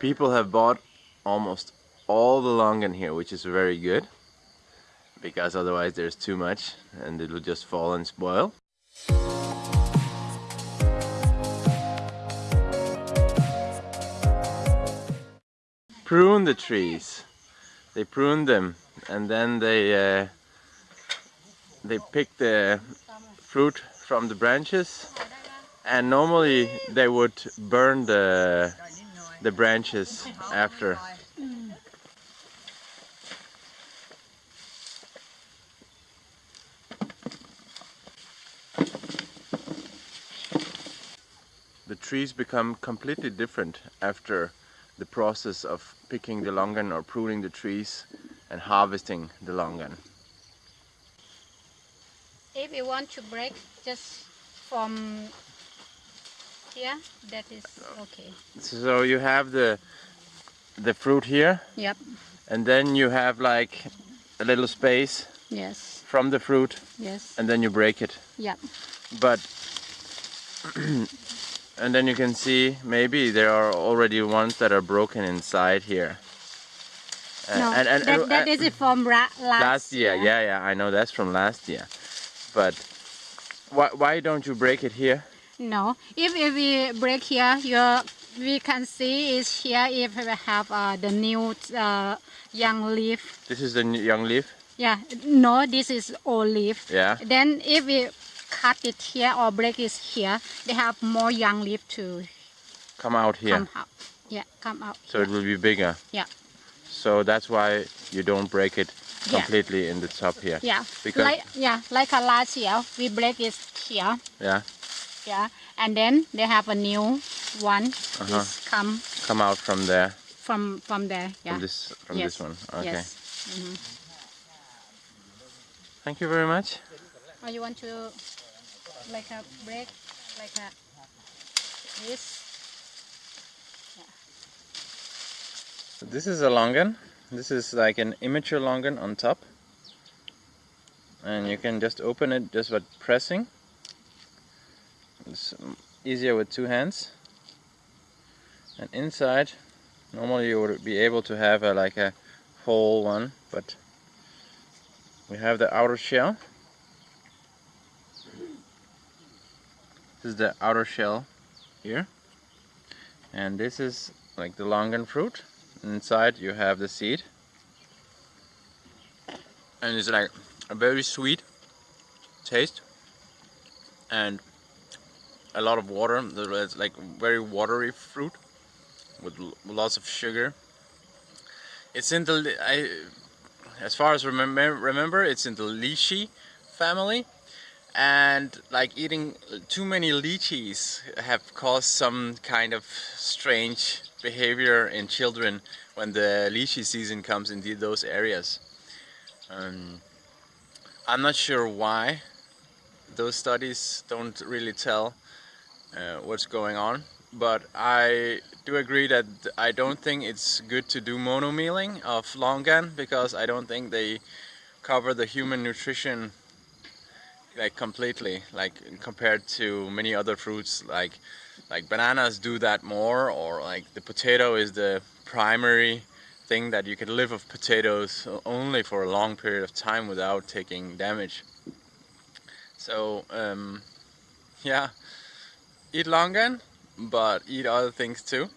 people have bought almost all the longan here, which is very good because otherwise there's too much and it will just fall and spoil. Prune the trees. They prune them and then they uh, they pick the fruit from the branches and normally they would burn the the branches after the trees become completely different after the process of picking the longan or pruning the trees and harvesting the longan. If you want to break just from here, that is okay. So you have the the fruit here Yep. and then you have like a little space Yes. from the fruit Yes. and then you break it. Yep. But and then you can see maybe there are already ones that are broken inside here. Uh, no, and, and, that, and- that uh, is from ra- last, last year. Yeah, yeah, I know that's from last year. But why why don't you break it here? No, if, if we break here, your we can see is here if we have uh, the new uh, young leaf. This is the young leaf. Yeah, no, this is old leaf. Yeah. Then if we cut it here or break it here, they have more young leaf to Come out here. come out. Yeah, come out. So it will be bigger. Yeah. So that's why you don't break it Yeah. completely in the top here. Yeah, Because- like yeah, like a last year we break it here. Yeah. Yeah, and then they have a new one. Uh-huh. Is come Come out from there. from from there. Yeah. From this from yes. this one. Okay. Yes. Mhm. Thank you very much. Or you want to like a break, like a this? So this is a longan. This is like an immature longan on top. And you can just open it just by pressing. It's um, easier with two hands. And inside, normally you would be able to have a, like a whole one, but we have the outer shell. This is the outer shell here. And this is like the longan fruit. Inside you have the seed. And it's like a very sweet taste. And a lot of water. It's like very watery fruit with lots of sugar. It's in the I, as far as remember remember, it's in the lychee family, and like eating too many lychees have caused some kind of strange behavior in children when the lychee season comes in those areas. Um, I'm not sure why. Those studies don't really tell uh, what's going on, but I do agree that I don't think it's good to do monomealing of longan because I don't think they cover the human nutrition like completely like compared to many other fruits like like bananas do that more or like the potato is the primary thing that you can live off potatoes only for a long period of time without taking damage. So um, yeah eat longan but eat other things too